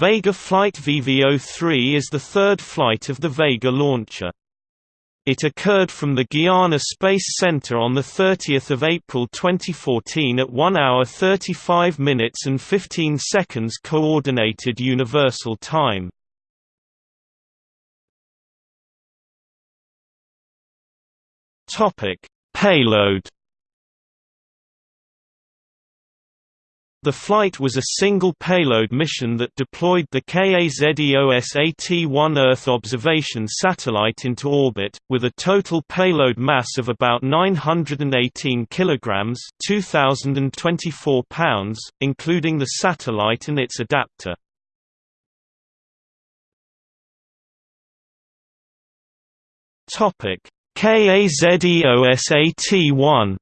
Vega Flight VV-03 is the third flight of the Vega launcher. It occurred from the Guiana Space Center on 30 April 2014 at 1 hour 35 minutes and 15 seconds Coordinated Universal Time. Payload The flight was a single payload mission that deployed the KazEOSat-1 Earth observation satellite into orbit, with a total payload mass of about 918 kg 2,024 pounds, including the satellite and its adapter. KazEOSat-1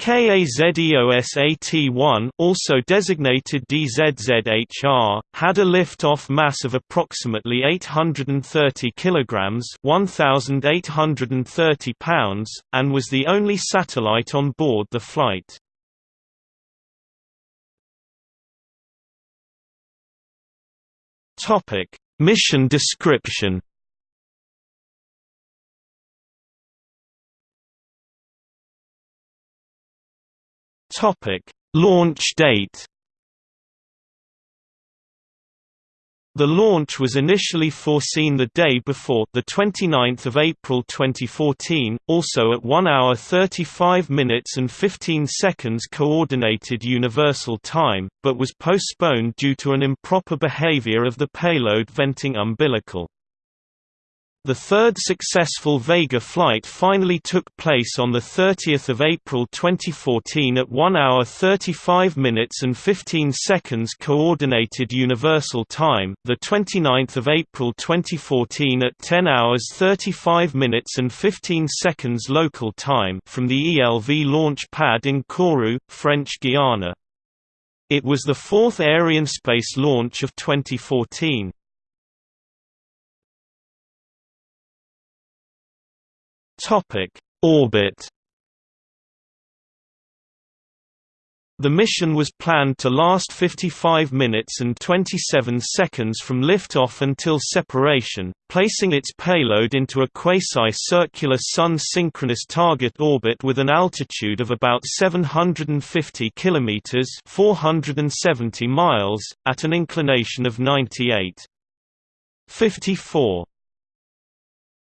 KazEOSat-1 also designated DZZHR, had a lift-off mass of approximately 830 kg 1,830 pounds, and was the only satellite on board the flight. Mission description Topic: Launch date. The launch was initially foreseen the day before, the 29th of April 2014, also at 1 hour 35 minutes and 15 seconds coordinated universal time, but was postponed due to an improper behavior of the payload venting umbilical. The third successful Vega flight finally took place on 30 April 2014 at 1 hour 35 minutes and 15 seconds Coordinated Universal Time, 29 April 2014 at 10 hours 35 minutes and 15 seconds local time from the ELV launch pad in Kourou, French Guiana. It was the fourth Arianespace launch of 2014. Topic: Orbit. The mission was planned to last 55 minutes and 27 seconds from liftoff until separation, placing its payload into a quasi-circular Sun-synchronous target orbit with an altitude of about 750 km 470 miles, at an inclination of 98. 54